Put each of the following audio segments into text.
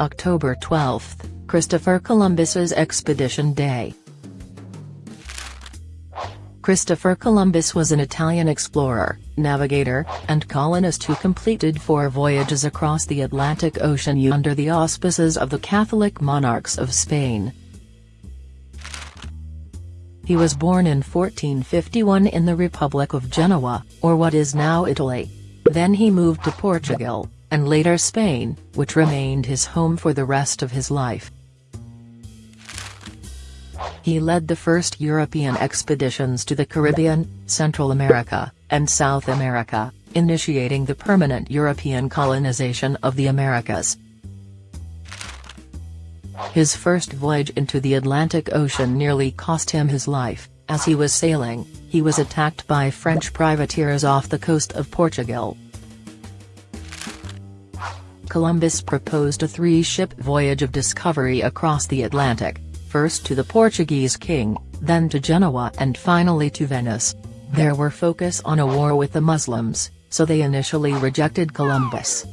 October 12, Christopher Columbus's Expedition Day. Christopher Columbus was an Italian explorer, navigator, and colonist who completed four voyages across the Atlantic Ocean under the auspices of the Catholic monarchs of Spain. He was born in 1451 in the Republic of Genoa, or what is now Italy. Then he moved to Portugal, and later Spain, which remained his home for the rest of his life. He led the first European expeditions to the Caribbean, Central America, and South America, initiating the permanent European colonization of the Americas. His first voyage into the Atlantic Ocean nearly cost him his life, as he was sailing, he was attacked by French privateers off the coast of Portugal. Columbus proposed a three-ship voyage of discovery across the Atlantic, first to the Portuguese king, then to Genoa and finally to Venice. There were focus on a war with the Muslims, so they initially rejected Columbus.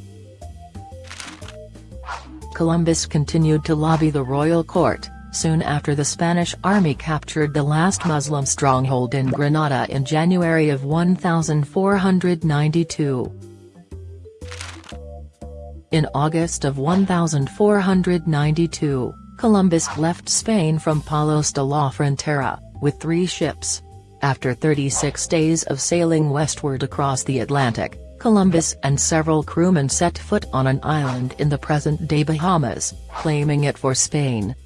Columbus continued to lobby the royal court, soon after the Spanish army captured the last Muslim stronghold in Granada in January of 1492. In August of 1492, Columbus left Spain from Palos de la Frontera, with three ships. After 36 days of sailing westward across the Atlantic, Columbus and several crewmen set foot on an island in the present-day Bahamas, claiming it for Spain.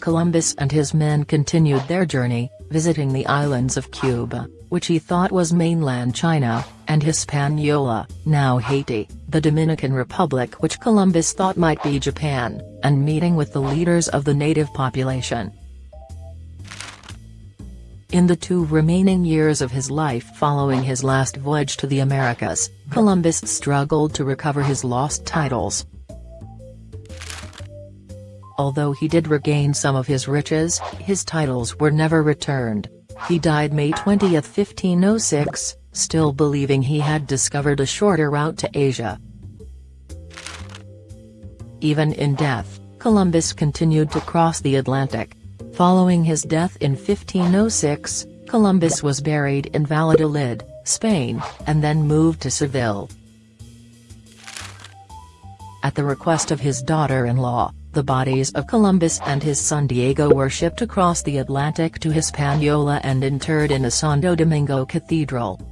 Columbus and his men continued their journey, visiting the islands of Cuba, which he thought was mainland China, and Hispaniola, now Haiti, the Dominican Republic which Columbus thought might be Japan, and meeting with the leaders of the native population. In the two remaining years of his life following his last voyage to the Americas, Columbus struggled to recover his lost titles. Although he did regain some of his riches, his titles were never returned. He died May 20, 1506, still believing he had discovered a shorter route to Asia. Even in death, Columbus continued to cross the Atlantic, Following his death in 1506, Columbus was buried in Valladolid, Spain, and then moved to Seville. At the request of his daughter-in-law, the bodies of Columbus and his son Diego were shipped across the Atlantic to Hispaniola and interred in Santo Domingo Cathedral.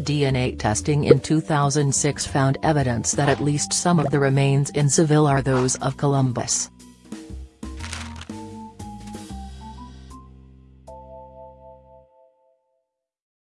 DNA testing in 2006 found evidence that at least some of the remains in Seville are those of Columbus.